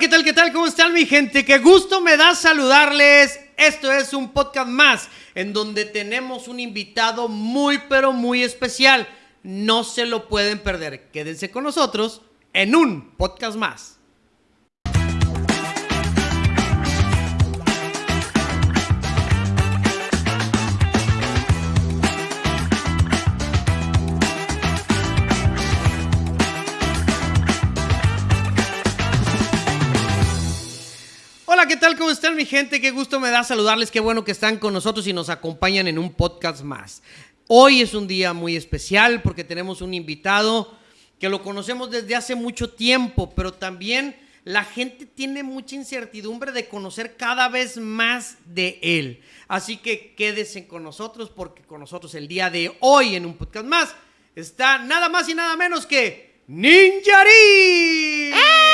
¿qué tal? ¿Qué tal? ¿Cómo están mi gente? Qué gusto me da saludarles. Esto es un podcast más en donde tenemos un invitado muy pero muy especial. No se lo pueden perder. Quédense con nosotros en un podcast más. ¿Qué tal? ¿Cómo están mi gente? Qué gusto me da saludarles. Qué bueno que están con nosotros y nos acompañan en un podcast más. Hoy es un día muy especial porque tenemos un invitado que lo conocemos desde hace mucho tiempo, pero también la gente tiene mucha incertidumbre de conocer cada vez más de él. Así que quédense con nosotros porque con nosotros el día de hoy en un podcast más está nada más y nada menos que Ninjarí. ¿Cómo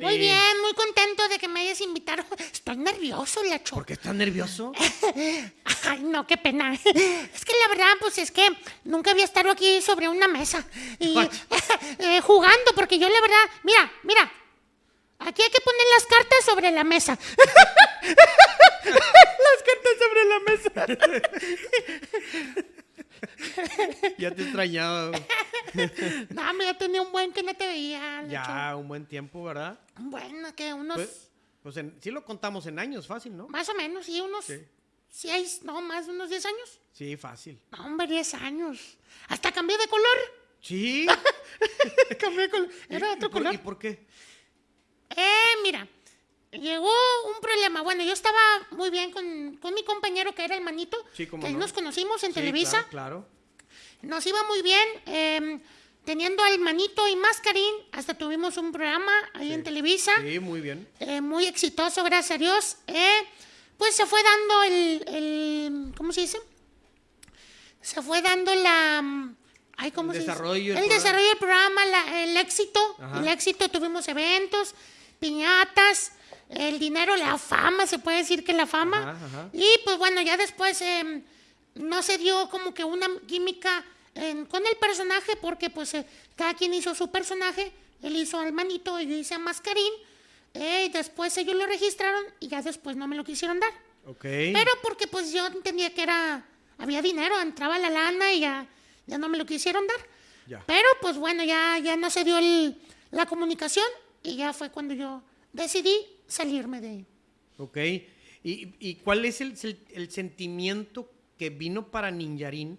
Muy bien, muy contento de que me hayas invitado. Estoy nervioso, Lacho. ¿Por qué estás nervioso? Ay, no, qué pena. Es que la verdad, pues es que nunca había estado aquí sobre una mesa y eh, jugando, porque yo la verdad, mira, mira, aquí hay que poner las cartas sobre la mesa. las cartas sobre la mesa. ya te extrañaba. No, me ya tenía un buen que no te veía. Ya, un buen tiempo, ¿verdad? Bueno, que unos, Pues, pues en- sí lo contamos en años, fácil, ¿no? más o menos, sí, unos Sí. seis, no, más de unos diez años. Sí, fácil. No, hombre, 10 años. Hasta cambié de color. Sí. cambié de color. Era ¿Y otro por- color. ¿Y por qué? Eh, mira, llegó un problema. Bueno, yo estaba muy bien con, con mi compañero que era el manito. Sí, que no. nos conocimos en Sí, Televisa. Claro, claro. Nos iba muy bien. eh, teniendo al manito y Mascarín, hasta tuvimos un programa ahí Sí. en Televisa. Sí, muy bien. eh, muy exitoso, gracias a Dios. eh, pues se fue dando el, el- ¿cómo se dice? Se fue dando la, ay, ¿cómo El se dice? desarrollo del el programa. desarrollo del programa, la- el éxito, Ajá. el éxito, tuvimos eventos, piñatas, el dinero, la fama, se puede decir que la fama. Ajá, ajá. Y pues bueno, ya después em, no se dio como que una química con el personaje porque pues eh, cada quien hizo su personaje. Él hizo al manito y yo hice a Mascarín. eh, y después ellos lo registraron y ya después no me lo quisieron dar. Ok. Pero porque pues yo entendía que era, había dinero, entraba la lana y ya, ya no me lo quisieron dar. Ya. Pero pues bueno, ya, ya no se dio el- la comunicación y ya fue cuando yo decidí salirme de ahí. Ok. ¿Y, y cuál es el, el- el sentimiento que vino para Ninjarín,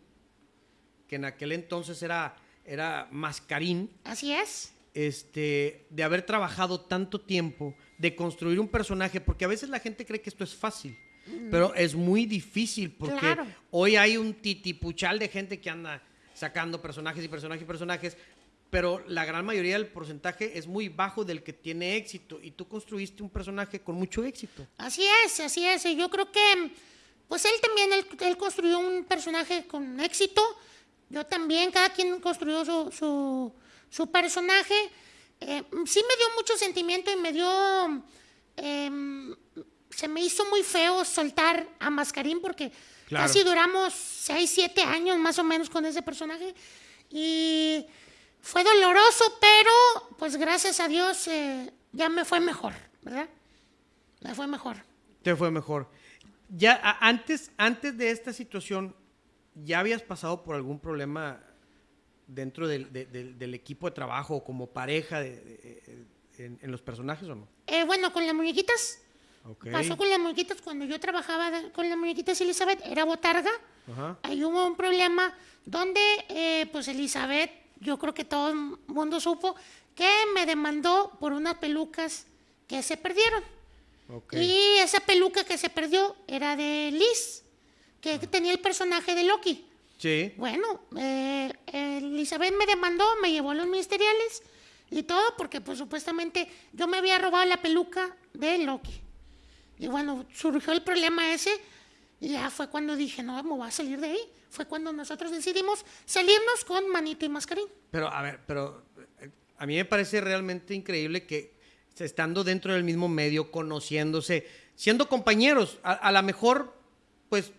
que en aquel entonces era, era Mascarín, Así es. este, de haber trabajado tanto tiempo, de construir un personaje? Porque a veces la gente cree que esto es fácil, pero es muy difícil porque Claro. hoy hay un titipuchal de gente que anda sacando personajes y personajes y personajes, pero la gran mayoría del porcentaje es muy bajo del que tiene éxito y tú construiste un personaje con mucho éxito. Así es, así es. Y yo creo que, pues él también, él, él construyó un personaje con éxito. Yo también, cada quien construyó su, su, su personaje. Eh, sí me dio mucho sentimiento y me dio, em, se me hizo muy feo soltar a Mascarín porque Claro. casi duramos 6, 7 años más o menos con ese personaje. Y fue doloroso, pero pues gracias a Dios eh, ya me fue mejor, ¿verdad? Me fue mejor. Te fue mejor. Ya a- antes, antes de esta situación, ¿ya habías pasado por algún problema dentro del, de- del- del equipo de trabajo o como pareja de- de- en, en los personajes o no? Eh, bueno, con las muñequitas. Ok. Pasó con las muñequitas cuando yo trabajaba con las muñequitas Elizabeth, era botarga. Ajá. Ahí hubo un problema donde, eh, pues Elizabeth, yo creo que todo el mundo supo, que me demandó por unas pelucas que se perdieron. Y esa peluca que se perdió era de Liz, que tenía el personaje de Loki. Sí. Bueno, eh, Elizabeth me demandó, me llevó a los ministeriales y todo porque pues supuestamente yo me había robado la peluca de Loki. Y bueno, surgió el problema ese y ya fue cuando dije, no, me voy a salir de ahí. Fue cuando nosotros decidimos salirnos con Manito y Mascarín. Pero, a ver, pero eh, a mí me parece realmente increíble que estando dentro del mismo medio, conociéndose, siendo compañeros, a, a lo mejor, pues,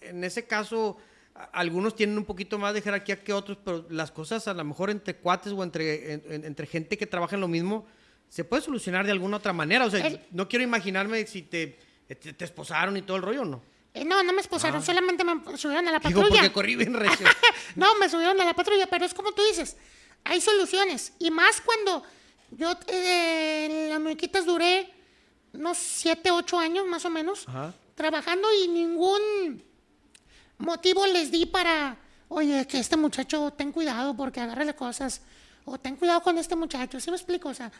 en ese caso, a- algunos tienen un poquito más de jerarquía que otros, pero las cosas a lo mejor entre cuates o entre, en- en- entre gente que trabaja en lo mismo, se puede solucionar de alguna otra manera. O sea, El- no quiero imaginarme si te, te, te esposaron y todo el rollo, ¿no? Eh, no, no me esposaron, solamente me subieron a la Ah. Digo, patrulla. porque corrí bien recio. no, me subieron a la patrulla, pero es como tú dices, hay soluciones. Y más cuando yo eh, en las muñequitas duré unos 7, 8 años más o menos Ajá. trabajando y ningún motivo les di para, oye, que este muchacho ten cuidado porque agárrale cosas, o ten cuidado con este muchacho, ¿sí me explico? O sea,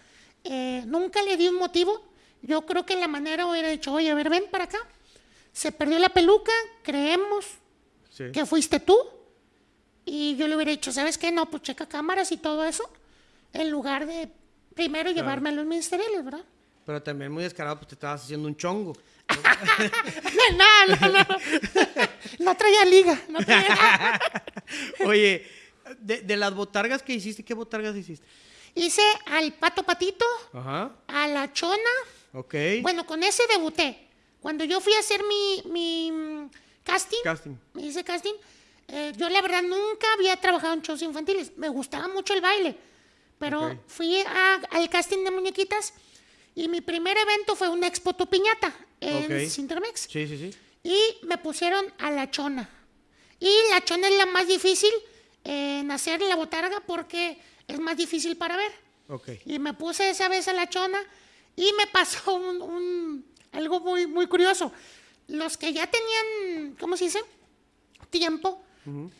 eh, nunca le di un motivo. Yo creo que la manera hubiera dicho, oye, a ver, ven para acá. Se perdió la peluca, creemos Sí. que fuiste tú. Y yo le hubiera dicho, ¿sabes qué? No, pues checa cámaras y todo eso. En lugar de primero llevarme a los ministeriales, ¿verdad? Pero también muy descarado, pues te estabas haciendo un chongo. no, no, no. No traía liga. No traía Oye, de, de las botargas que hiciste, ¿qué botargas hiciste? Hice al pato patito, Ajá. a la chona. Ok. Bueno, con ese debuté. Cuando yo fui a hacer mi, mi mm, casting, Casting. me hice casting, eh, yo la verdad nunca había trabajado en shows infantiles. Me gustaba mucho el baile. Pero fui a- al casting de muñequitas y mi primer evento fue una expo tu piñata en Ok. Cintermex. Sí, sí, sí. Y me pusieron a la chona. Y la chona es la más difícil en hacer la botarga porque es más difícil para ver. Ok. Y me puse esa vez a la chona y me pasó un, un- algo muy, muy curioso. Los que ya tenían, ¿cómo se dice? Tiempo,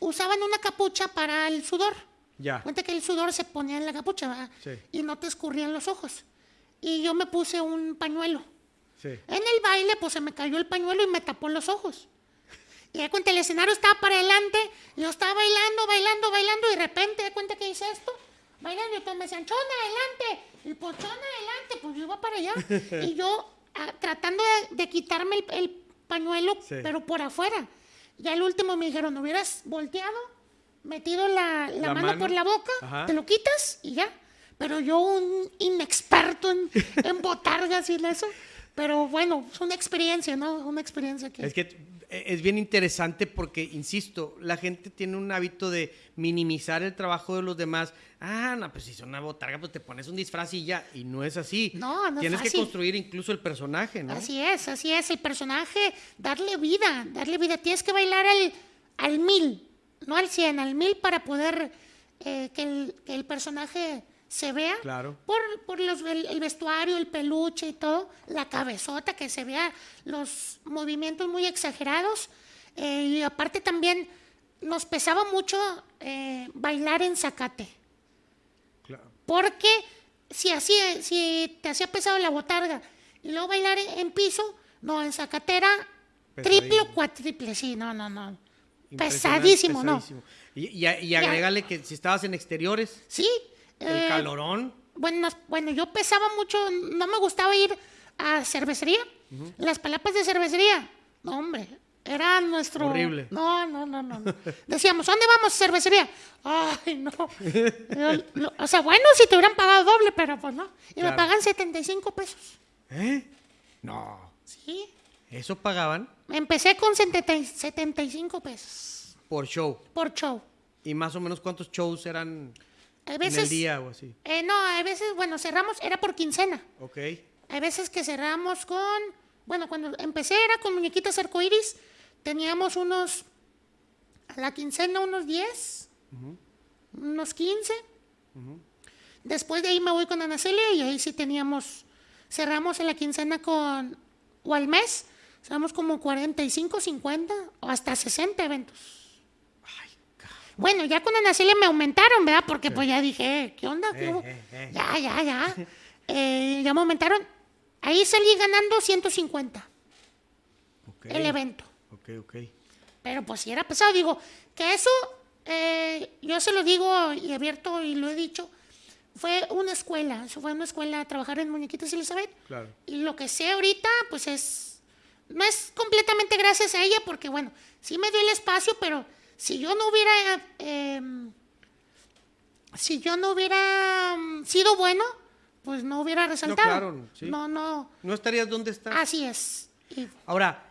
usaban una capucha para el sudor. Ya. Cuenta que el sudor se ponía en la capucha ¿verdad? Sí. y no te escurrían los ojos. Y yo me puse un pañuelo. Sí. En el baile, pues se me cayó el pañuelo y me tapó los ojos. Y de cuenta, el escenario estaba para adelante, yo estaba bailando, bailando, bailando, y de repente, de cuenta que hice esto, bailando, y todos me decían, chona, adelante, y pues chona, adelante, pues yo iba para allá. y yo ah, tratando de, de quitarme el, el pañuelo, Sí. pero por afuera. Y al último me dijeron, hubieras volteado, metido la, la La mano, mano. por la boca, Ajá. te lo quitas y ya. Pero yo, un inexperto en, en botargas y eso. Pero bueno, es una experiencia, ¿no? Una experiencia que... Es que es bien interesante porque, insisto, la gente tiene un hábito de minimizar el trabajo de los demás. Ah, no, pues si es una botarga, pues te pones un disfraz y ya. Y no es así. No, no es Tienes que construir incluso el personaje, ¿no? Así es, así es. El personaje, darle vida, darle vida. Tienes que bailar al, al mil, no al cien, al mil para poder eh, que, el, que el personaje se vea. Claro. Por, por los, el, el vestuario, el peluche y todo. La cabezota, que se vea los movimientos muy exagerados. Eh, y aparte también nos pesaba mucho eh, bailar en zacate. Claro. Porque si, así, si te hacía pesado la botarga y luego bailar en, piso, no, en zacatera, triple o Pesadísimo. cuatriple, sí, no, no, no. Pesadísimo, no. pesadísimo. Y, y, y agrégale que si estabas en exteriores, Sí. El eh, calorón. Bueno, bueno, yo pesaba mucho, no me gustaba ir a cervecería. Las palapas de cervecería, no, hombre, era nuestro... Horrible. No, no, no, no. no. Decíamos, ¿dónde vamos? Cervecería. Ay, no. O sea, bueno, si te hubieran pagado doble, pero pues no. Y Claro. me pagan 75 pesos. ¿Eh? No. Sí. Eso pagaban Empecé con 70 y- 75 pesos por show. por show. ¿Y más o menos cuántos shows eran A en el día o así? eh, no, a veces, bueno, cerramos, era por quincena. Ok. Hay veces que cerramos con, bueno, cuando empecé era con muñequitas arcoíris, teníamos unos, a la quincena unos 10, unos 15. Después de ahí me voy con Ana Celia y ahí sí teníamos, cerramos en la quincena con, o al mes, cerramos como 45, 50 o hasta 60 eventos. Bueno, ya con Ana Celia me aumentaron, ¿verdad? Porque pues ya dije, eh, ¿qué onda? ¿Qué Eh, eh. Ya, ya, ya. Eh, ya me aumentaron. Ahí salí ganando 150 Ok. el evento. Ok, ok. Pero pues si era pesado, digo, que eso, eh, yo se lo digo y abierto y lo he dicho, fue una escuela, eso fue una escuela a trabajar en Muñequitas Elizabeth. Claro. Y lo que sé ahorita, pues es, no es completamente gracias a ella, porque bueno, sí me dio el espacio, pero si yo no hubiera, eh, si yo no hubiera mm, sido bueno, pues no hubiera resaltado. claro, sí. No, no, ¿No estarías donde estás? así es. Y- Ahora,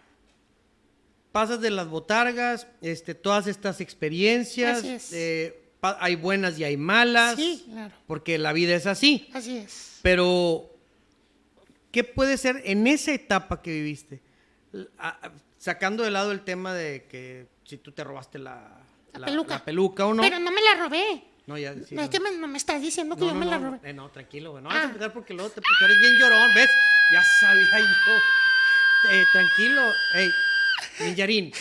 pasas de las botargas, este, todas estas experiencias. Así es. eh, hay buenas y hay malas. Sí, claro. Porque la vida es así. Así es. Pero, ¿qué puede ser en esa etapa que viviste? Sacando de lado el tema de que si tú te robaste la, La peluca. la peluca o no. Pero no me la robé. no, ya, sí, no, es que me, no me estás diciendo que No, yo no, me la robé. eh, no, tranquilo, güey. No Ah. vas a empezar porque luego te, porque eres bien llorón, ¿ves? Ya sabía yo. Eh, tranquilo. Ey, Ninjarín.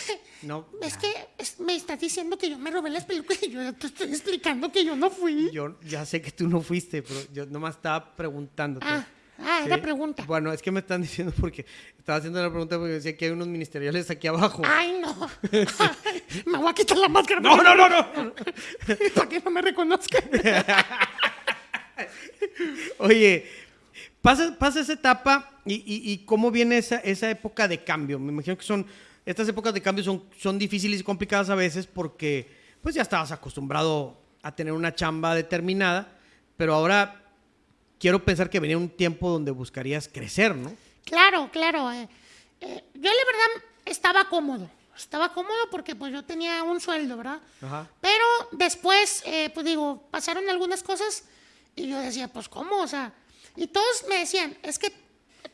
No. Es que es- me estás diciendo que yo me robé las pelucas y yo te estoy explicando que yo no fui. Yo ya sé que tú no fuiste, pero yo nomás estaba preguntándote. Ah, ah, era Sí. pregunta. Bueno, es que me están diciendo porque estaba haciendo la pregunta porque decía que hay unos ministeriales aquí abajo. Ay, no. me voy a quitar la máscara. No, no, no, no. Para que no me reconozcan. Oye, pasa, pasa esa etapa y, y- y cómo viene esa, esa época de cambio. Me imagino que son, estas épocas de cambio son, son difíciles y complicadas a veces porque pues ya estabas acostumbrado a tener una chamba determinada, pero ahora quiero pensar que venía un tiempo donde buscarías crecer, ¿no? Claro, claro. eh, eh, yo la verdad estaba cómodo. Estaba cómodo porque pues yo tenía un sueldo, ¿verdad? Ajá. Pero después, eh, pues digo, pasaron algunas cosas y yo decía, pues ¿cómo? O sea, y todos me decían, es que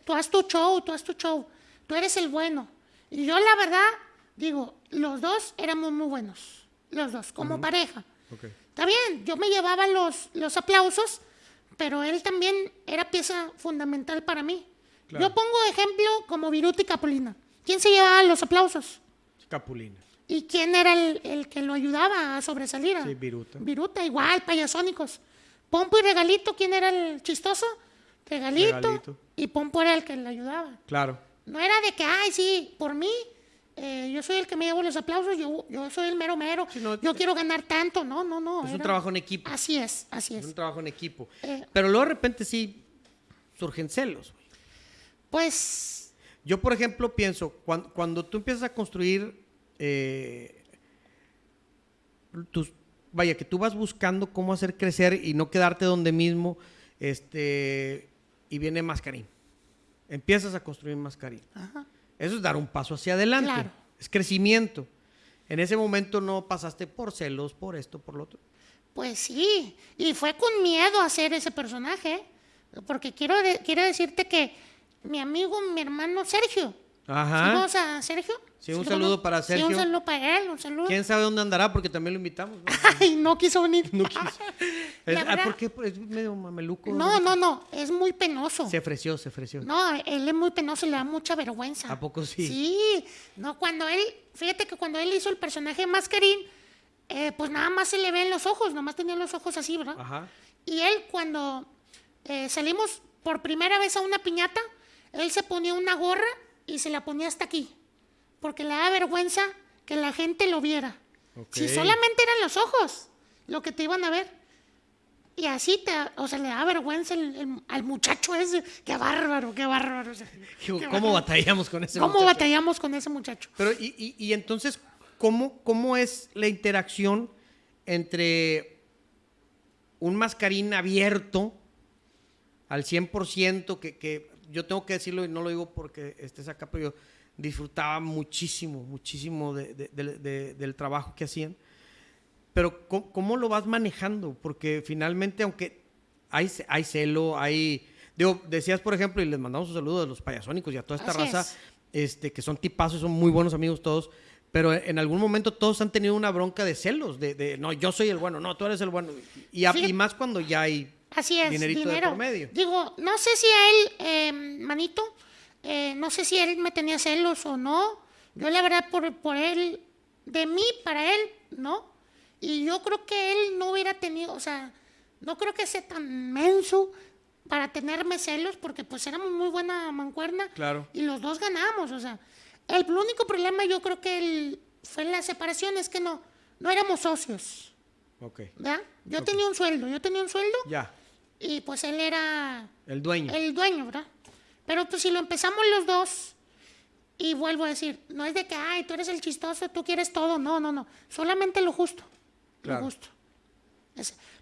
tú haz tu show, tú haz tu show, tú eres el bueno. Y yo la verdad, digo, los dos éramos muy buenos, los dos, como pareja. Está bien, yo me llevaba los, los aplausos, pero él también era pieza fundamental para mí. Claro. Yo pongo ejemplo como Viruta y Capulina. ¿Quién se llevaba los aplausos? Capulina. ¿Y quién era el, el que lo ayudaba a sobresalir? Sí, Viruta. Viruta, igual, payasónicos. Pompo y Regalito, ¿quién era el chistoso? Regalito. Regalito. Y Pompo era el que le ayudaba. Claro. No era de que, ay, sí, por mí, eh, yo soy el que me llevo los aplausos, yo, yo soy el mero mero, Sí, no, yo te- quiero ganar tanto. No, no, no. Es un trabajo en equipo. Así es, así Es es. un trabajo en equipo. Eh. Pero luego de repente sí surgen celos. Pues, Yo, por ejemplo, pienso, cuando, cuando tú empiezas a construir eh, tus, vaya, que tú vas buscando cómo hacer crecer y no quedarte donde mismo, este, y viene Mascarín. Empiezas a construir Mascarín. ajá. Eso es dar un paso hacia adelante. Claro. Es crecimiento. En ese momento no pasaste por celos, por esto, por lo otro. Pues sí, y fue con miedo hacer ese personaje, porque quiero, de- quiero decirte que mi amigo, mi hermano Sergio, Ajá. ¿Vamos a Sergio? Sí, un ¿cómo saludo para Sí, Sergio. un saludo para él, un saludo. ¿Quién sabe dónde andará? Porque también lo invitamos. ¿no? Ay, no quiso venir. No quiso. Es- ah, ¿Por qué? Es medio mameluco. No, no, no, es muy penoso. Se ofreció, se ofreció. No, él es muy penoso, le da mucha vergüenza. ¿A poco sí? Sí, no, cuando él, fíjate que cuando él hizo el personaje de Mascarín, eh, pues nada más se le ven los ojos, nada más tenía los ojos así, ¿verdad? Ajá. Y él cuando eh, salimos por primera vez a una piñata, él se ponía una gorra y se la ponía hasta aquí, porque le da vergüenza que la gente lo viera. Si solamente eran los ojos lo que te iban a ver. Y así te, o sea, le da vergüenza el- el- al muchacho ese. Qué bárbaro, qué bárbaro. o sea, Digo, qué ¿Cómo bárbaro. batallamos con ese ¿Cómo muchacho? batallamos con ese muchacho? Pero, y, y- y entonces, ¿cómo, ¿cómo es la interacción entre un mascarín abierto al 100%, que, que yo tengo que decirlo y no lo digo porque estés acá, pero yo disfrutaba muchísimo, muchísimo de- de- de- de- del trabajo que hacían. Pero ¿cómo, cómo lo vas manejando? Porque finalmente, aunque hay, hay celo, hay... Digo, decías, por ejemplo, y les mandamos un saludo a los payasónicos y a toda esta Así raza, es. este, que son tipazos, son muy buenos amigos todos, pero en algún momento todos han tenido una bronca de celos, de, no, yo soy el bueno, no, tú eres el bueno. Y, a- y más cuando ya hay Así es, dinerito de dinero. por medio. Digo, no sé si a él, eh, manito, eh, no sé si él me tenía celos o no. Yo la verdad por, por él, de mí para él, no. Y yo creo que él no hubiera tenido, o sea, no creo que sea tan menso para tenerme celos, porque pues éramos muy buena mancuerna. Claro. Y los dos ganamos, o sea. El único problema yo creo que el- fue la separación, es que no, no éramos socios, Ok, ¿verdad? Yo tenía un sueldo, yo tenía un sueldo ya, y pues él era el dueño. el dueño, ¿verdad? Pero pues si lo empezamos los dos, y vuelvo a decir, no es de que, ay, tú eres el chistoso, tú quieres todo, no, no, no, solamente lo justo, Claro. lo justo.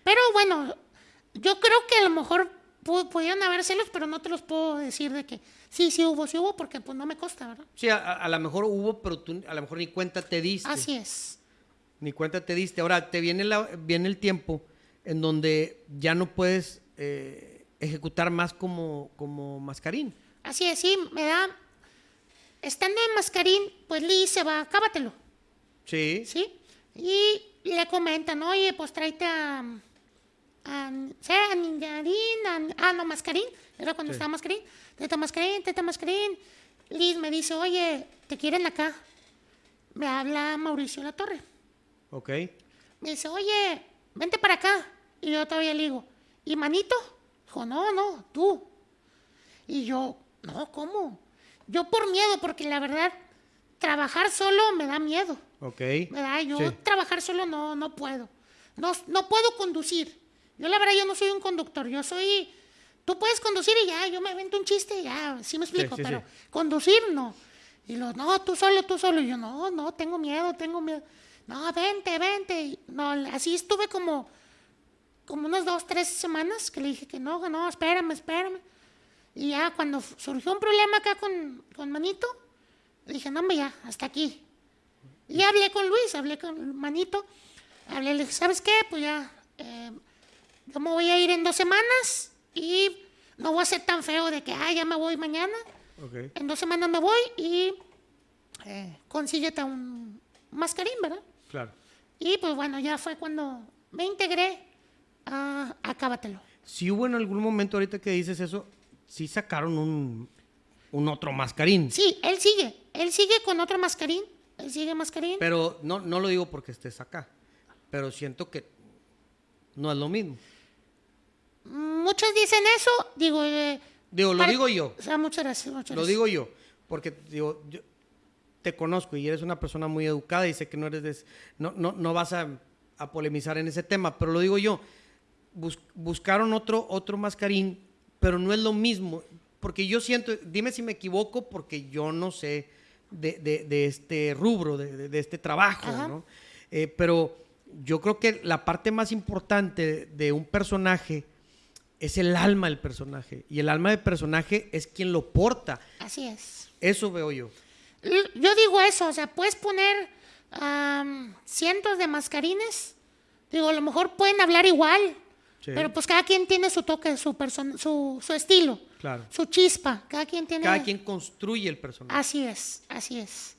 Pero bueno, yo creo que a lo mejor pu- pudieron haber celos, pero no te los puedo decir de que sí, sí hubo, sí hubo, porque pues no me consta, ¿verdad? Sí, a, a- a lo mejor hubo, pero tú a lo mejor ni cuenta te diste. Así es. Ni cuenta te diste. Ahora, te viene, la- viene el tiempo en donde ya no puedes eh, ejecutar más como, como mascarín. Así es, sí, me da. Estando en mascarín, pues Liz se va, cábatelo, Sí. ¿sí? Y le comentan, oye, pues tráete a. a a Ninjarín, a- ah, no, mascarín, era cuando Sí. estaba mascarín, teta mascarín, teta mascarín. Liz me dice, oye, te quieren acá. Me habla Mauricio La Torre. Ok. Me dice, oye, vente para acá. Y yo todavía le digo, ¿y manito? Dijo, no, no, tú. Y yo, no, ¿cómo? Yo por miedo, porque la verdad, trabajar solo me da miedo. Ok. ¿Verdad? Yo Sí. trabajar solo no, no puedo. No, no puedo conducir. Yo la verdad, yo no soy un conductor. Yo soy... Tú puedes conducir y ya, yo me invento un chiste y ya, sí me explico, sí, pero conducir no. Y los, no, tú solo, tú solo. Y yo, no, no, tengo miedo, tengo miedo. No, vente, vente. Y no, así estuve como, como unas dos, tres semanas que le dije que no, que no, espérame, espérame. Y ya cuando surgió un problema acá con, con Manito, dije, no, hombre, ya, hasta aquí. Y ya hablé con Luis, hablé con Manito. Hablé, le dije, ¿sabes qué? Pues ya, eh, yo me voy a ir en dos semanas y no voy a ser tan feo de que, ah, ya me voy mañana. Ok. En dos semanas me voy y eh, consíguete un mascarín, ¿verdad? Claro. Y pues bueno, ya fue cuando me integré a Acábatelo. Si hubo en algún momento ahorita que dices eso, sí sacaron un, un otro mascarín. Sí, él sigue, él sigue con otro mascarín, él sigue mascarín. Pero no, no lo digo porque estés acá. Pero siento que no es lo mismo. Muchos dicen eso, digo... eh, Digo, lo digo yo. O sea, muchas gracias, muchas Lo gracias. digo yo. Porque digo, yo te conozco y eres una persona muy educada y sé que no eres de- no, no, no vas a, a polemizar en ese tema, pero lo digo yo. Bus- buscaron otro, otro mascarín, pero no es lo mismo. Porque yo siento, dime si me equivoco, porque yo no sé de, de- de este rubro, de, este trabajo. ¿no? Eh, pero yo creo que la parte más importante de un personaje es el alma del personaje. Y el alma del personaje es quien lo porta. Así es. Eso veo yo. Yo digo eso, o sea, puedes poner am, cientos de mascarines. Digo, a lo mejor pueden hablar igual, Sí. pero pues cada quien tiene su toque, su, su, su estilo, Claro. su chispa. Cada quien tiene... Cada quien construye el personaje. Así es, así es.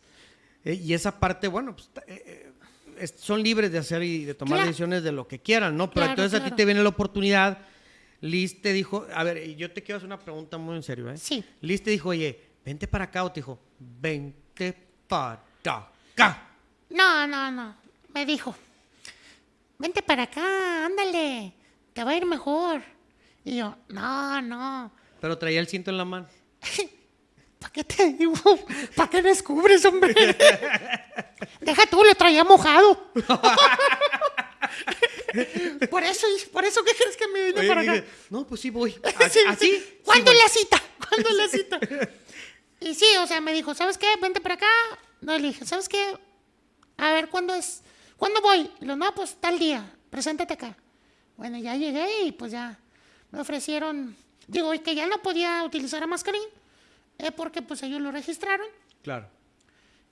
Eh, y esa parte, bueno, pues, eh, eh, es- son libres de hacer y de tomar Claro. decisiones de lo que quieran, ¿no? Pero Claro, entonces a ti te viene la oportunidad. Liz te dijo, a ver, y yo te quiero hacer una pregunta muy en serio, ¿eh? Sí. Liz te dijo, oye, vente para acá, o te dijo, vente para acá. No, no, no. Me dijo, vente para acá, ándale, te va a ir mejor. Y yo, no, no. Pero traía el cinto en la mano. ¿Para qué te digo? ¿Para qué descubres, hombre? Deja tú, lo traía mojado. por eso, por eso, ¿qué crees que me vine Oye, para dije, acá? no, pues sí voy. Sí, ¿Así? sí. ¿Así? ¿Cuándo Sí es voy. la cita? ¿Cuándo es la cita? Y sí, o sea, me dijo, ¿sabes qué? Vente para acá. No, le dije, ¿sabes qué? A ver, ¿cuándo es? ¿Cuándo voy? Y lo, no, pues tal día, preséntate acá. Bueno, ya llegué y pues ya me ofrecieron, digo, que ya no podía utilizar a mascarín, eh, porque pues ellos lo registraron. Claro.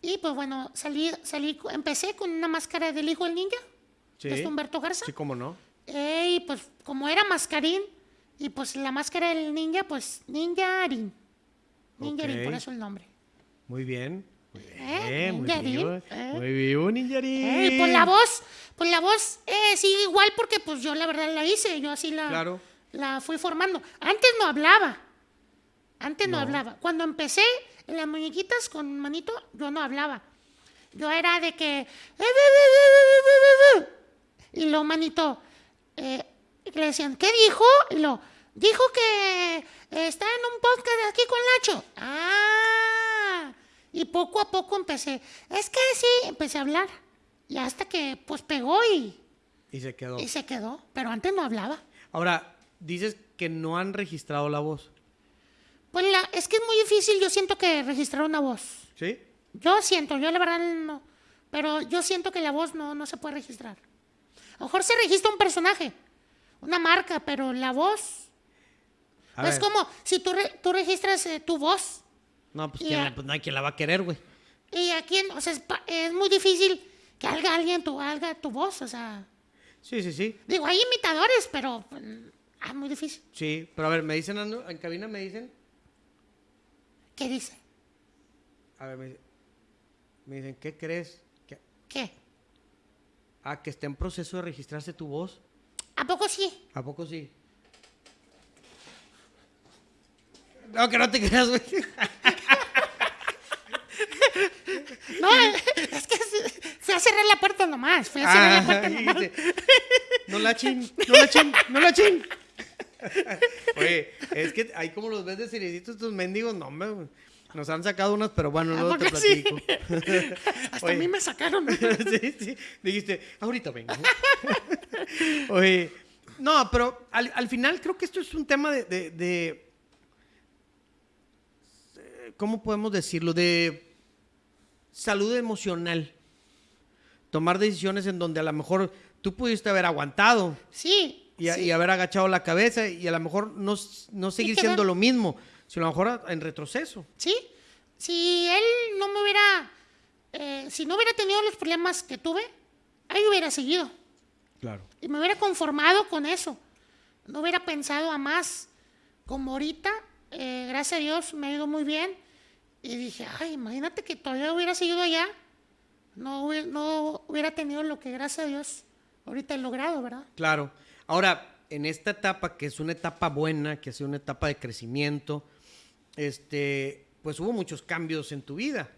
Y pues bueno, salí, salí, empecé con una máscara del hijo del ninja, Sí. que es Humberto Garza. Sí, cómo no. Eh, y pues como era mascarín, y pues la máscara del ninja, pues ninjarín. Ninjarín, Ok. por eso el nombre. Muy bien. Muy bien, Eh, muy ninjarín, bien. eh. Muy bien, ninjarín. Eh, pues la voz, pues la voz eh, sigue igual porque pues yo la verdad la hice, yo así la, Claro. la fui formando. Antes no hablaba, antes no. No. hablaba. Cuando empecé en las muñequitas con manito, yo no hablaba. Yo era de que... Y lo manito, eh, le decían, ¿qué dijo? Y lo, dijo que está en un podcast aquí con Lacho. Ah, y poco a poco empecé, es que sí, empecé a hablar. Y hasta que pues pegó y, Y se quedó. y se quedó. Pero antes no hablaba. Ahora, dices que no han registrado la voz. Pues la, es que es muy difícil, yo siento que registrar una voz. ¿Sí? Yo siento, yo la verdad no. Pero yo siento que la voz no, no se puede registrar. A lo mejor se registra un personaje, una marca, pero la voz A Es ver. como si tú, re- tú registras eh, tu voz No, pues. ¿quién la- pues no hay quien la va a querer, güey. y a quién, o sea, es, muy difícil que haga alguien tu, haga tu voz, o sea, Sí, sí, sí. digo, hay imitadores, pero pues, ah, es muy difícil. Sí, pero a ver, me dicen, en cabina me dicen, ¿Qué dice? a ver, me, me dicen, ¿qué crees? Que, ¿Qué? ah, que está en proceso de registrarse tu voz. ¿A poco sí? ¿A poco sí? No, que no te creas, güey. No, es que se- cerrar la puerta nomás, fui a cerrar la puerta Ah, nomás. dijiste, no la chin, no la chin, no la chin. Oye, es que ahí como los ves de seriecitos estos mendigos, no, hombre. Nos han sacado unas, pero bueno, ¿A luego te sí? platico. Hasta Oye. a mí me sacaron. sí, sí. Dijiste, ahorita vengo. Oye, no, pero al, al final creo que esto es un tema de, de- de- eh, ¿Cómo podemos decirlo? De salud emocional. Tomar decisiones en donde a lo mejor tú pudiste haber aguantado Sí. y, a- sí. y haber agachado la cabeza y a lo mejor no, no seguir siendo lo mismo, sino a lo mejor en retroceso. Sí, si él no me hubiera, eh, si no hubiera tenido los problemas que tuve, ahí hubiera seguido Claro. y me hubiera conformado con eso. No hubiera pensado a más. Como ahorita, eh, gracias a Dios, me ha ido muy bien. Y dije, ay, imagínate que todavía hubiera seguido allá. No, no hubiera tenido lo que, gracias a Dios, ahorita he logrado, ¿verdad? Claro. Ahora, en esta etapa, que es una etapa buena, que ha sido una etapa de crecimiento, este, pues hubo muchos cambios en tu vida.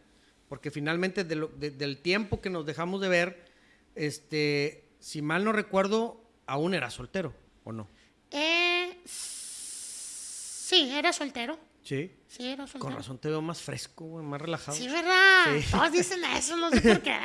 Porque finalmente de lo- de- del tiempo que nos dejamos de ver, este, si mal no recuerdo, aún era soltero, ¿o no? Eh, sí, era soltero. Sí. Sí, era soltero. Con razón te veo más fresco, güey, más relajado. Sí, ¿verdad? Sí. Todos dicen eso, no sé por qué.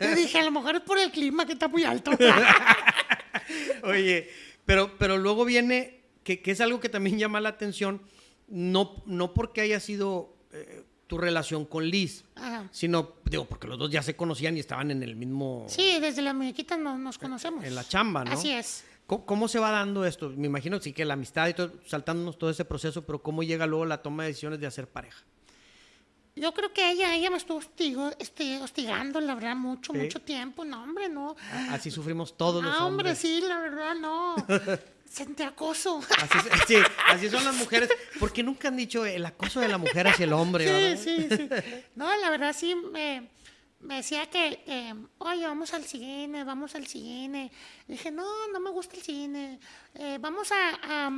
Yo dije, a lo mejor es por el clima que está muy alto. Oye, pero, pero luego viene, que, que es algo que también llama la atención, no, no porque haya sido eh, tu relación con Liz, Ajá. sino, digo, porque los dos ya se conocían y estaban en el mismo, Sí, desde la muñequita no, nos conocemos. en la chamba, ¿no? Así es. ¿Cómo, cómo se va dando esto? Me imagino sí que la amistad y todo, saltándonos todo ese proceso, pero ¿cómo llega luego la toma de decisiones de hacer pareja? Yo creo que ella, ella me estuvo hostigo, este, hostigando, la verdad, mucho, Sí. mucho tiempo. No, hombre, no. A- Así sufrimos todos los Ah, hombre, hombres. sí, la verdad, no. Sentí acoso. Así, sí, así son las mujeres. Porque nunca han dicho el acoso de la mujer hacia el hombre, ¿verdad? Sí, sí, sí. No, la verdad sí me, me decía que, oye, vamos al cine, vamos al cine. dije, no, no me gusta el cine. Eh, vamos a,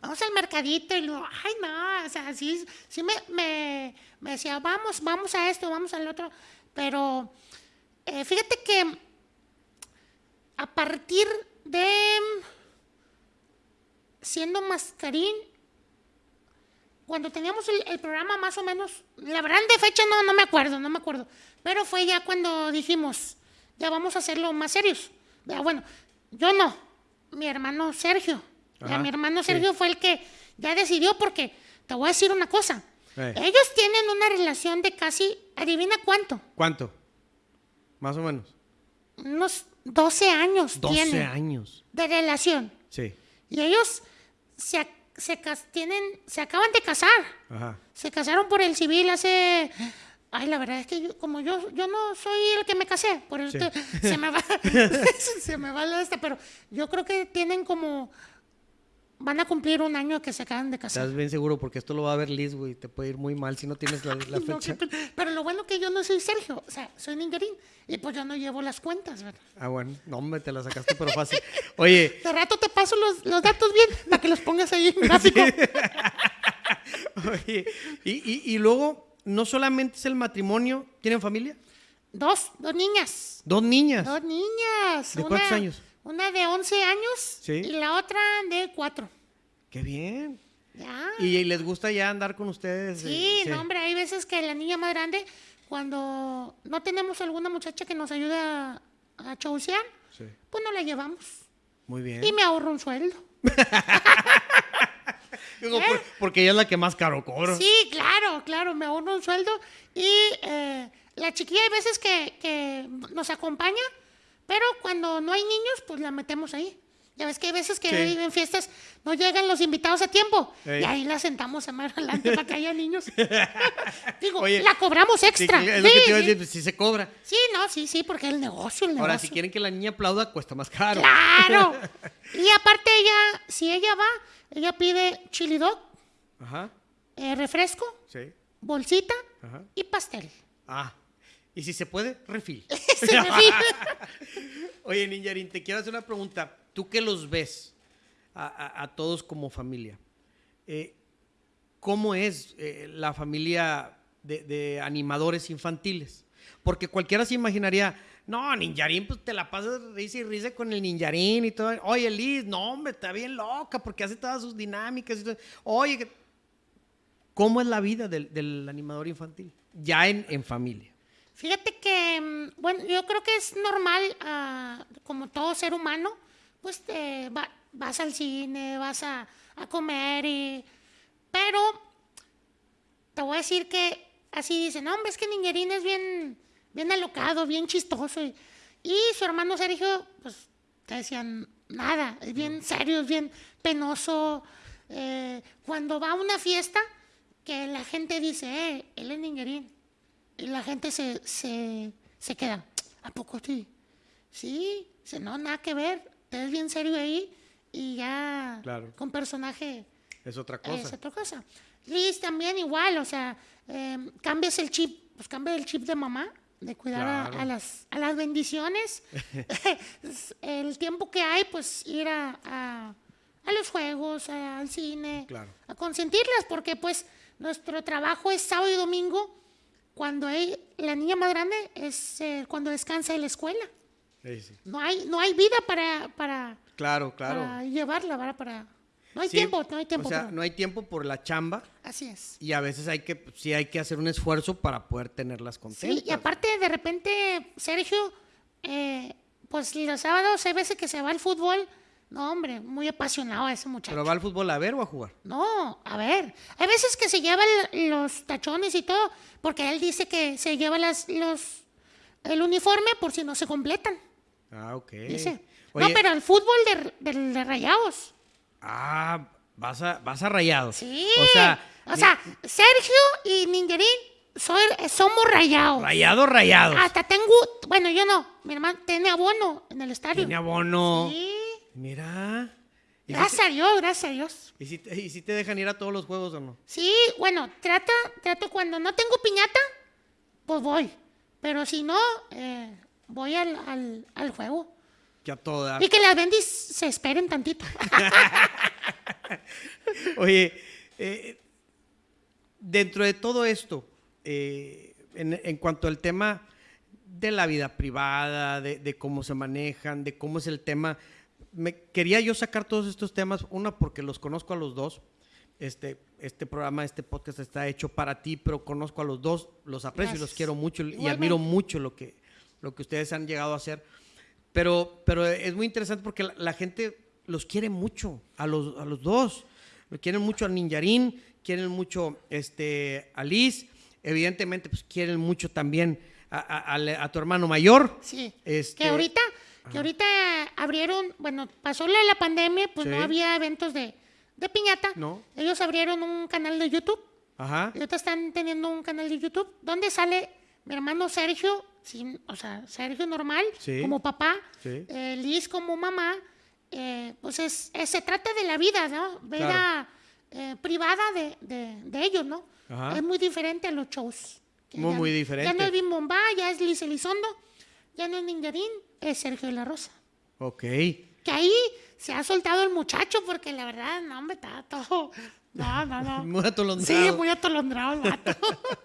vamos al mercadito. Y luego, ay, no, o sea, sí, sí me, me, me decía, vamos, vamos a esto, vamos al otro. Pero eh, fíjate que a partir de siendo mascarín, cuando teníamos el, el programa más o menos, la verdad de fecha no, no me acuerdo, no me acuerdo, pero fue ya cuando dijimos, ya vamos a hacerlo más serios. Ya, bueno, yo no, mi hermano Sergio. Ya, mi hermano sí. Sergio fue el que ya decidió porque te voy a decir una cosa. Eh. Ellos tienen una relación de casi, adivina cuánto, ¿Cuánto? Más o menos. unos 12 años 12 tienen años. de relación. Sí. Y ellos se, se, tienen, se acaban de casar. Ajá. Se casaron por el civil hace... Ay, la verdad es que yo, como yo, yo no soy el que me casé, por eso Sí. se me va, se me va la esta, pero yo creo que tienen como, van a cumplir un año que se acaban de casar. Estás bien seguro porque esto lo va a ver Liz, güey. Te puede ir muy mal si no tienes la, fecha. pero lo bueno que yo no soy Sergio, o sea, soy Ningerín, y pues yo no llevo las cuentas, ¿verdad? Ah, bueno. No, hombre, te la sacaste, pero fácil. Oye, De rato te paso los, los datos bien para que los pongas ahí en gráfico. oye. Y, y, y luego, no solamente es el matrimonio, ¿tienen familia? Dos, dos niñas. Dos niñas. Dos niñas. ¿De cuántos años? Una de 11 años Sí. y la otra de 4. Qué bien. Ya. ¿Y les gusta ya andar con ustedes? sí, Eh, no, hombre, hay veces que la niña más grande, cuando no tenemos alguna muchacha que nos ayude a, a chaucear, Sí. pues no la llevamos. Muy bien. Y me ahorro un sueldo. Digo, por- porque ella es la que más caro cobra. Sí, claro, claro, me ahorro un sueldo. Y eh, la chiquilla hay veces que, que nos acompaña, pero cuando no hay niños, pues la metemos ahí. Ya ves que hay veces que Sí. en fiestas no llegan los invitados a tiempo. Y ahí la sentamos a más adelante para que haya niños. Digo, Oye, la cobramos Sí, extra. es lo que Sí, te iba a sí. decir, sí se cobra. Sí, no, sí, sí, porque el negocio, el negocio. Ahora, si quieren que la niña aplauda, cuesta más caro. Claro. y aparte ella, si ella va, ella pide chili dog, Ajá, eh, refresco, sí. bolsita Ajá. y pastel. Ah, y si se puede, refil. Oye, Ninjarín, te quiero hacer una pregunta. Tú que los ves a, a- a todos como familia, eh, ¿cómo es eh, la familia de, de animadores infantiles? Porque cualquiera se imaginaría, no, Ninjarín, pues te la pasas risa y risa con el Ninjarín y todo. Oye, Liz, no, hombre, está bien loca porque hace todas sus dinámicas y todo. Oye, ¿cómo es la vida del, del animador infantil? Ya en, en familia. Fíjate que, mm, bueno, yo creo que es normal, ah, como todo ser humano, pues te va- vas al cine, vas a, a comer, y, pero te voy a decir que así dicen, no, hombre, es que Niñerín es bien, bien alocado, bien chistoso. Y, y su hermano Sergio, pues te decían, nada, es bien serio, es bien penoso. Eh, cuando va a una fiesta, que la gente dice, eh, él es Niñerín. Y la gente se, se, se queda, ¿a poco sí? Sí, no, nada que ver, te ves bien serio ahí y ya Claro. con personaje Es otra es cosa. otra cosa. Liz también igual, o sea, eh, cambias el chip, pues cambia el chip de mamá, de cuidar a- Claro. a, las, a las bendiciones. el tiempo que hay, pues ir a, a- a los juegos, a- al cine, Claro. a consentirlas, porque pues nuestro trabajo es sábado y domingo, cuando hay, la niña más grande es eh, cuando descansa en la escuela. Sí, sí. No hay, no hay vida para, para, Claro, claro. para llevarla, ¿verdad? Para, no hay Sí, tiempo, no hay tiempo. O sea, perdón. no hay tiempo por la chamba Así es. y a veces hay que, sí hay que hacer un esfuerzo para poder tenerlas contentas. Sí, y aparte de repente, Sergio, eh, pues los sábados hay veces que se va al fútbol. No, hombre, muy apasionado ese muchacho. ¿Pero va al fútbol a ver o a jugar? No, a ver, hay veces que se lleva el- los tachones y todo, porque él dice que se lleva las, los, el uniforme por si no se completan, Ah, ok. dice. Oye, No, pero el fútbol de, de- de rayados. Ah, vas a, vas a rayados. Sí. O sea, o sea, Sergio y Ningerín soy, somos rayados. rayados, rayados. Hasta tengo, bueno, yo no, mi hermano tiene abono en el estadio. Tiene abono. Sí. Mira. ¿Y si, Gracias a Dios, gracias a Dios. y, si te, y si te dejan ir a todos los juegos o no? Sí, bueno, trato, trato cuando no tengo piñata, pues voy. Pero si no, eh, voy al, al, al juego. Que a todas. Y que las bendis se esperen tantito. Oye, eh, dentro de todo esto, eh, en, en cuanto al tema de la vida privada, de, de cómo se manejan, de cómo es el tema, me, quería yo sacar todos estos temas, una porque los conozco a los dos. Este, este programa, este podcast está hecho para ti, pero conozco a los dos, los aprecio y los quiero mucho y admiro mucho lo que, lo que ustedes han llegado a hacer. Pero, pero es muy interesante porque la, la gente los quiere mucho, a los, a los dos. Lo quieren mucho a Ninjarín, quieren mucho este, a Liz, evidentemente pues quieren mucho también a, a- a- a tu hermano mayor. Sí. Este, Que ahorita, que ahorita abrieron, bueno, pasó la, la pandemia, pues Sí. no había eventos de, de piñata. No. Ellos abrieron un canal de YouTube. Ajá. Y ahorita están teniendo un canal de YouTube donde sale mi hermano Sergio, sin, o sea, Sergio normal, Sí. como papá, Sí. eh, Liz como mamá. eh, pues es, es- se trata de la vida, ¿no? Vida Claro. eh, privada de, de- de ellos, ¿no? Ajá. Es muy diferente a los shows. Muy, ya- muy Ya diferente. no es Bim Bomba, ya es Liz Elizondo, ya no es Ninjarín, es Sergio de la Rosa. Ok. Que ahí se ha soltado el muchacho porque la verdad, no, hombre, está todo... No, no, no. Muy atolondrado. Sí, muy atolondrado el vato.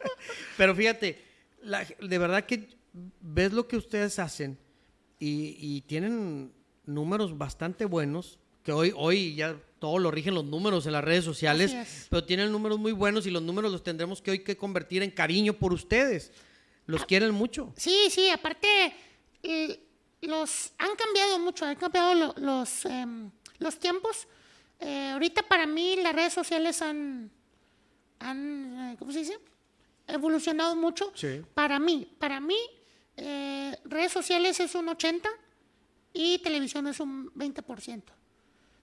Pero fíjate, la- de verdad que ves lo que ustedes hacen y, y tienen números bastante buenos, que hoy, hoy ya todo lo rigen los números en las redes sociales, pero tienen números muy buenos y los números los tendremos que hoy que convertir en cariño por ustedes. Los Ah. quieren mucho. Sí, sí, aparte eh, los han cambiado mucho, han cambiado lo- los, em, los tiempos. Eh, ahorita para mí las redes sociales han, han eh, ¿cómo se dice? Evolucionado mucho. Sí. Para mí, para mí, eh, redes sociales es un 80 y televisión es un 20%.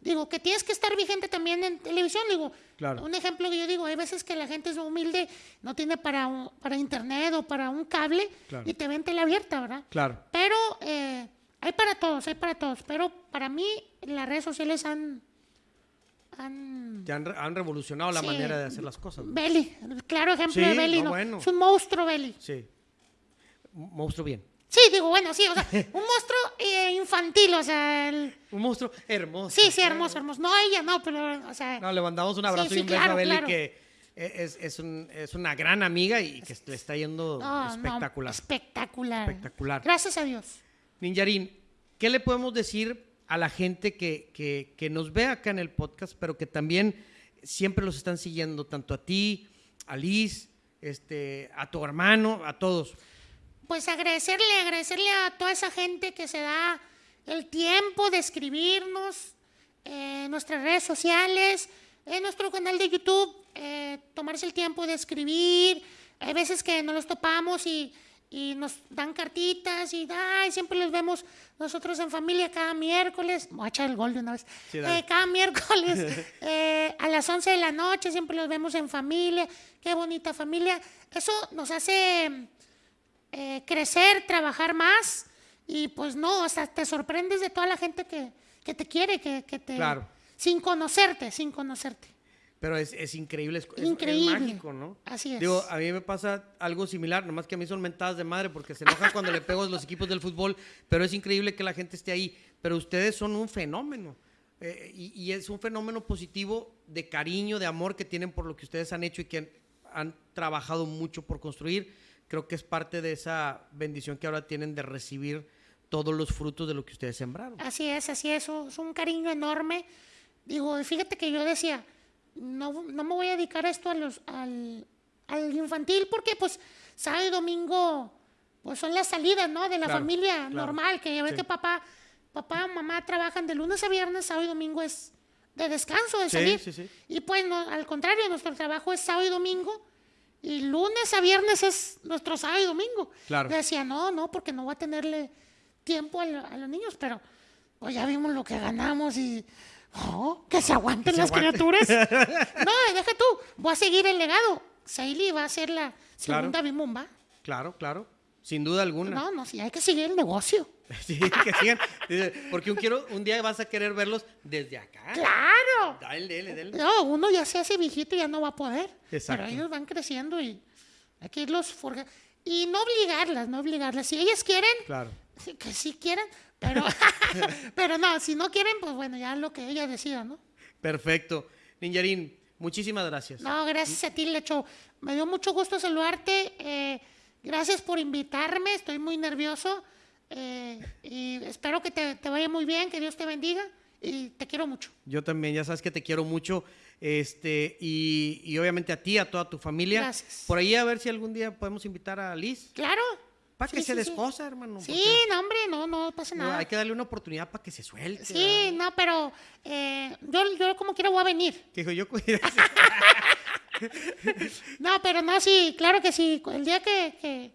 Digo, que tienes que estar vigente también en televisión, digo, Claro. un ejemplo que yo digo, hay veces que la gente es humilde, no tiene para, un- para internet o para un cable Claro. y te ven tele abierta, ¿verdad? Claro. Pero eh, hay para todos, hay para todos, pero para mí las redes sociales han... han Ya han, re- han revolucionado la Sí. manera de hacer las cosas. ¿no? Belly, claro ejemplo Sí, de Belly, no, ¿no? bueno. Es un monstruo Belly. Sí. Monstruo bien. Sí, digo, bueno, sí, o sea, un monstruo eh, infantil, o sea, el- Un monstruo hermoso. sí, sí, hermoso, hermoso. No ella, no, pero, o sea, No, le mandamos un abrazo Sí, y un beso claro, a Beli claro. que es, es, un- es una gran amiga y que le está yendo no, no, espectacular. espectacular. Espectacular. Gracias a Dios. Ninjarín, ¿qué le podemos decir a la gente que, que- que nos ve acá en el podcast, pero que también siempre los están siguiendo, tanto a ti, a Liz, este, a tu hermano, a todos? Pues agradecerle, agradecerle a toda esa gente que se da el tiempo de escribirnos eh, en nuestras redes sociales, en nuestro canal de YouTube, eh, tomarse el tiempo de escribir. Hay veces que nos los topamos y, y nos dan cartitas y ay, siempre los vemos nosotros en familia cada miércoles. Voy a echar el gol de una vez. Sí. Eh, cada miércoles eh, a las 11 de la noche siempre los vemos en familia. Qué bonita familia. Eso nos hace eh, crecer, trabajar más y pues no, o sea, te sorprendes de toda la gente que, que te quiere, que, que te... Claro. Sin conocerte, sin conocerte. Pero es, es increíble, es, es- es Increíble. mágico, ¿no? Así es. Digo, a mí me pasa algo similar, nomás que a mí son mentadas de madre porque se enojan cuando le pego a los equipos del fútbol, pero es increíble que la gente esté ahí. Pero ustedes son un fenómeno. eh, y, y es un fenómeno positivo de cariño, de amor que tienen por lo que ustedes han hecho y que han, han trabajado mucho por construir. Creo que es parte de esa bendición que ahora tienen de recibir todos los frutos de lo que ustedes sembraron. Así es, así es, es un cariño enorme. Digo, fíjate que yo decía, no, no me voy a dedicar esto a los, al, al infantil porque pues sábado y domingo pues son las salidas, ¿no? De la Claro, familia claro. normal, que ya ves Sí. que papá, papá mamá trabajan de lunes a viernes, sábado y domingo es de descanso, de Sí, salir. sí. Y pues no, al contrario, nuestro trabajo es sábado y domingo. Y lunes a viernes es nuestro sábado y domingo. Claro. Yo decía, no, no, porque no voy a tenerle tiempo a, lo- a los niños, pero pues ya vimos lo que ganamos y oh, que se aguanten las criaturas. no, deja tú, voy a seguir el legado. Saili va a ser la segunda Bimumba. Claro, claro. Sin duda alguna. No, no, sí, hay que seguir el negocio. Sí, que sigan. Porque un, quiero, un día vas a querer verlos desde acá. ¡Claro! Dale, dale, dale. No, uno ya se hace viejito y ya no va a poder. Exacto. Pero ellos van creciendo y hay que irlos forjando. Y no obligarlas, no obligarlas. Si ellas quieren, Claro. que sí quieren, pero, pero no, si no quieren, pues bueno, ya lo que ellas decidan, ¿no? Perfecto. Ninjarín, muchísimas gracias. No, gracias a ti, Lecho. Me dio mucho gusto saludarte. eh, gracias por invitarme. Estoy muy nervioso. eh, y espero que te, te vaya muy bien, que Dios te bendiga. Y te quiero mucho. Yo también, ya sabes que te quiero mucho. Este, y, y obviamente a ti, a toda tu familia. Gracias. Por ahí a ver si algún día podemos invitar a Liz. Claro. Para que Sí, se sí, sí. descosa, hermano. Sí, porque no, hombre, no, no pasa no, nada. hay que darle una oportunidad para que se suelte. Sí, no, pero eh, yo, yo como quiera voy a venir. Que dijo yo. No, pero no, sí, claro que sí. El día que, que,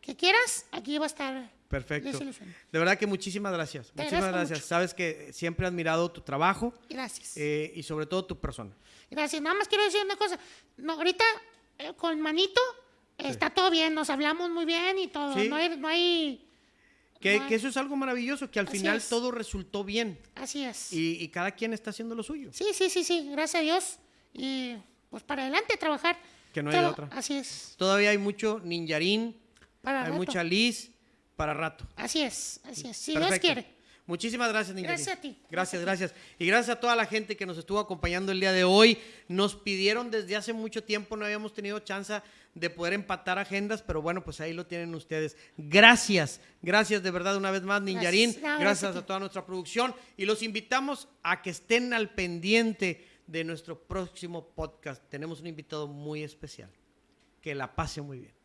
que quieras, aquí va a estar. Perfecto. De verdad que muchísimas gracias. Te Muchísimas gracias. mucho. Sabes que siempre he admirado tu trabajo Gracias. eh, y sobre todo tu persona. Gracias. Nada más quiero decir una cosa. No, ahorita eh, con Manito eh, está todo bien, nos hablamos muy bien y todo. Sí. No hay, no hay. Que, no hay- que eso es algo maravilloso, que al Así final es. todo resultó bien Así es. y, y cada quien está haciendo lo suyo. Sí, sí, sí, sí. Gracias a Dios. Y pues para adelante trabajar. Que no hay otra. Así es. Todavía hay mucho ninjarín, Para hay rato. mucha Liz para rato. Así es, así es. Si Dios quiere. Muchísimas gracias, Ninjarín. Gracias a ti. Gracias, gracias. Y gracias a toda la gente que nos estuvo acompañando el día de hoy. Nos pidieron desde hace mucho tiempo, no habíamos tenido chance de poder empatar agendas, pero bueno, pues ahí lo tienen ustedes. Gracias, gracias de verdad una vez más, Ninjarín. Gracias. No, Gracias, a toda nuestra producción y los invitamos a que estén al pendiente de nuestro próximo podcast. Tenemos un invitado muy especial. Que la pase muy bien.